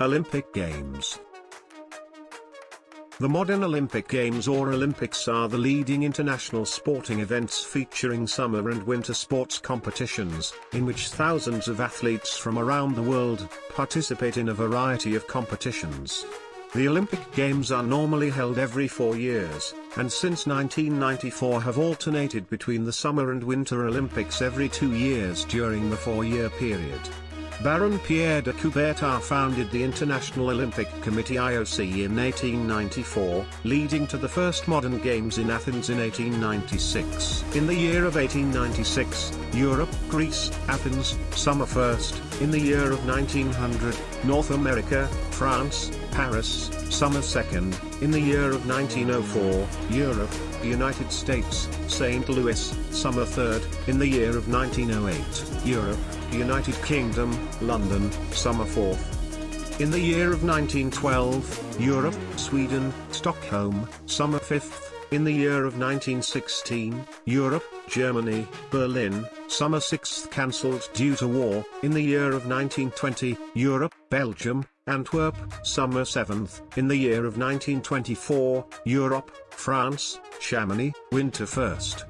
Olympic Games The modern Olympic Games or Olympics are the leading international sporting events featuring summer and winter sports competitions, in which thousands of athletes from around the world participate in a variety of competitions. The Olympic Games are normally held every four years, and since 1994 have alternated between the Summer and Winter Olympics every two years during the four-year period. Baron Pierre de Coubertin founded the International Olympic Committee IOC in 1894, leading to the first modern games in Athens in 1896. In the year of 1896, Europe, Greece, Athens, summer first, in the year of 1900, North America, France, Paris, summer second, in the year of 1904, Europe, United States, St. Louis, summer third, in the year of 1908, Europe, United Kingdom, London, summer fourth. In the year of 1912, Europe, Sweden, Stockholm, summer fifth. In the year of 1916, Europe, Germany, Berlin, summer sixth cancelled due to war. In the year of 1920, Europe, Belgium, Antwerp, summer 7th, in the year of 1924, Europe, France, Chamonix, winter 1st.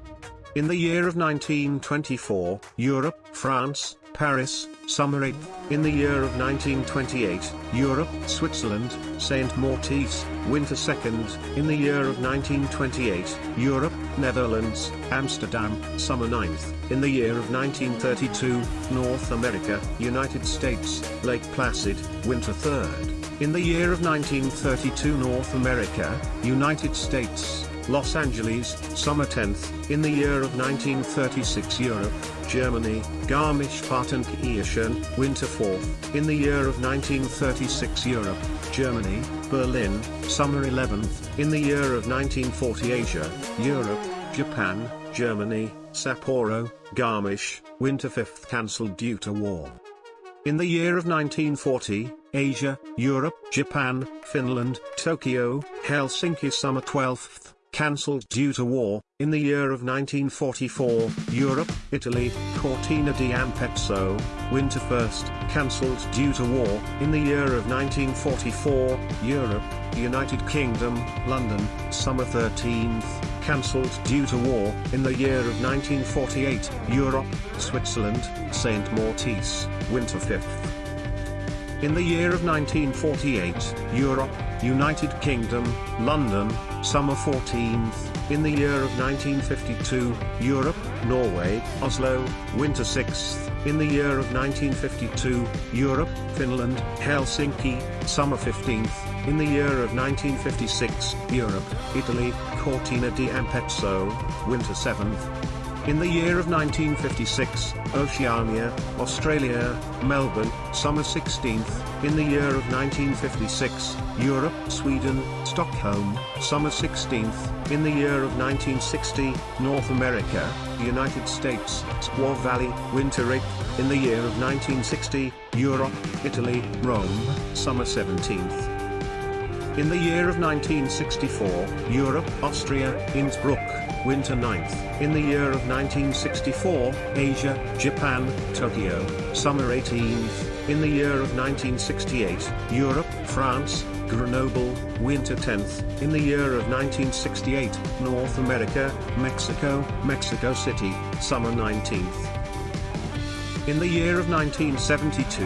In the year of 1924, Europe, France, Paris, summer 8th. In the year of 1928, Europe, Switzerland, St. Moritz, winter 2nd. In the year of 1928, Europe, Netherlands, Amsterdam, summer 9th. In the year of 1932, North America, United States, Lake Placid, winter 3rd. In the year of 1932 North America, United States, Los Angeles, summer 10th, in the year of 1936 Europe, Germany, Garmisch-Partenkirchen, winter 4th, in the year of 1936 Europe, Germany, Berlin, summer 11th, in the year of 1940 Asia, Europe, Japan, Germany, Sapporo, Garmisch, winter 5th cancelled due to war. In the year of 1940, Asia, Europe, Japan, Finland, Tokyo, Helsinki summer 12th, cancelled due to war, in the year of 1944, Europe, Italy, Cortina di Ampezzo, winter 1st, cancelled due to war, in the year of 1944, Europe, United Kingdom, London, summer 13th, cancelled due to war, in the year of 1948, Europe, Switzerland, St. Moritz, winter 5th. In the year of 1948, Europe, United Kingdom, London, summer 14th. In the year of 1952, Europe, Norway, Oslo, winter 6th. In the year of 1952, Europe, Finland, Helsinki, summer 15th. In the year of 1956, Europe, Italy, Cortina di Ampezzo, winter 7th. In the year of 1956, Oceania, Australia, Melbourne, summer 16th. In the year of 1956, Europe, Sweden, Stockholm, summer 16th. In the year of 1960, North America, United States, Squaw Valley, winter 8th. In the year of 1960, Europe, Italy, Rome, summer 17th. In the year of 1964, Europe, Austria, Innsbruck, winter 9th. In the year of 1964, Asia, Japan, Tokyo, summer 18th. In the year of 1968, Europe, France, Grenoble, winter 10th. In the year of 1968, North America, Mexico, Mexico City, summer 19th. In the year of 1972,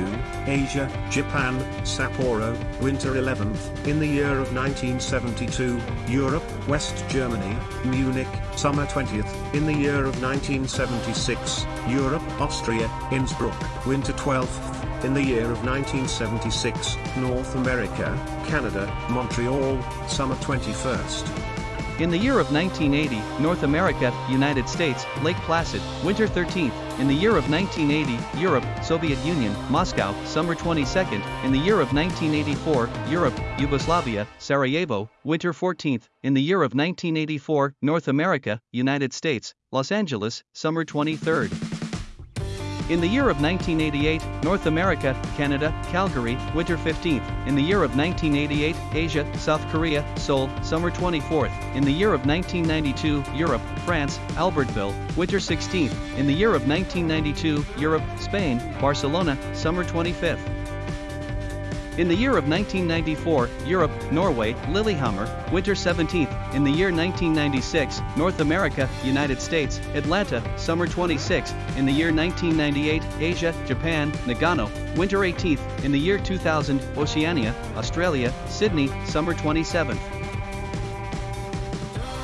Asia, Japan, Sapporo, winter 11th. In the year of 1972, Europe, West Germany, Munich, summer 20th. In the year of 1976, Europe, Austria, Innsbruck, winter 12th. In the year of 1976, North America, Canada, Montreal, summer 21st. In the year of 1980, North America, United States, Lake Placid, winter 13th. In the year of 1980, Europe, Soviet Union, Moscow, summer 22nd. In the year of 1984, Europe, Yugoslavia, Sarajevo, winter 14th. In the year of 1984, North America, United States, Los Angeles, summer 23rd. In the year of 1988, North America, Canada, Calgary, winter 15th. In the year of 1988, Asia, South Korea, Seoul, summer 24th. In the year of 1992, Europe, France, Albertville, winter 16th. In the year of 1992, Europe, Spain, Barcelona, summer 25th. In the year of 1994, Europe, Norway, Lillehammer, winter 17th. In the year 1996, North America, United States, Atlanta, summer 26th. In the year 1998, Asia, Japan, Nagano, winter 18th. In the year 2000, Oceania, Australia, Sydney, summer 27th.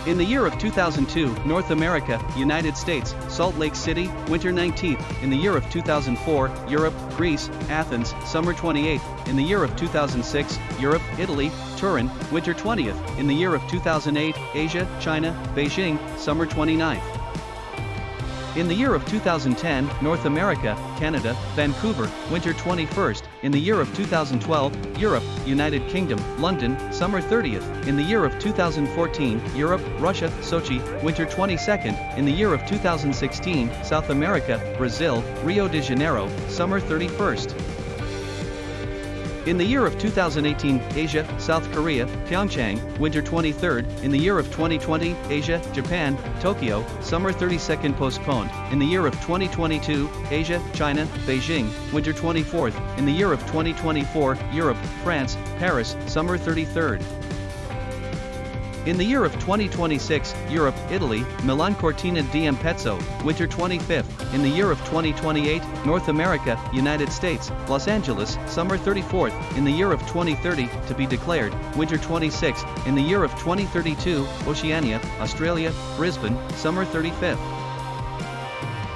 In the year of 2002, North America, United States, Salt Lake City, winter 19th. In the year of 2004, Europe, Greece, Athens, summer 28th. In the year of 2006, Europe, Italy, Turin, winter 20th. In the year of 2008, Asia, China, Beijing, summer 29th. In the year of 2010, North America, Canada, Vancouver, winter 21st. In the year of 2012, Europe, United Kingdom, London, summer 30th. In the year of 2014, Europe, Russia, Sochi, winter 22nd. In the year of 2016, South America, Brazil, Rio de Janeiro, summer 31st. In the year of 2018, Asia, South Korea, Pyeongchang, winter 23rd. In the year of 2020, Asia, Japan, Tokyo, summer 32nd postponed. In the year of 2022, Asia, China, Beijing, winter 24th. In the year of 2024, Europe, France, Paris, summer 33rd. In the year of 2026, Europe, Italy, Milan Cortina d'Ampezzo, winter 25th. In the year of 2028, North America, United States, Los Angeles, summer 34th. In the year of 2030, to be declared, winter 26th. In the year of 2032, Oceania, Australia, Brisbane, summer 35th.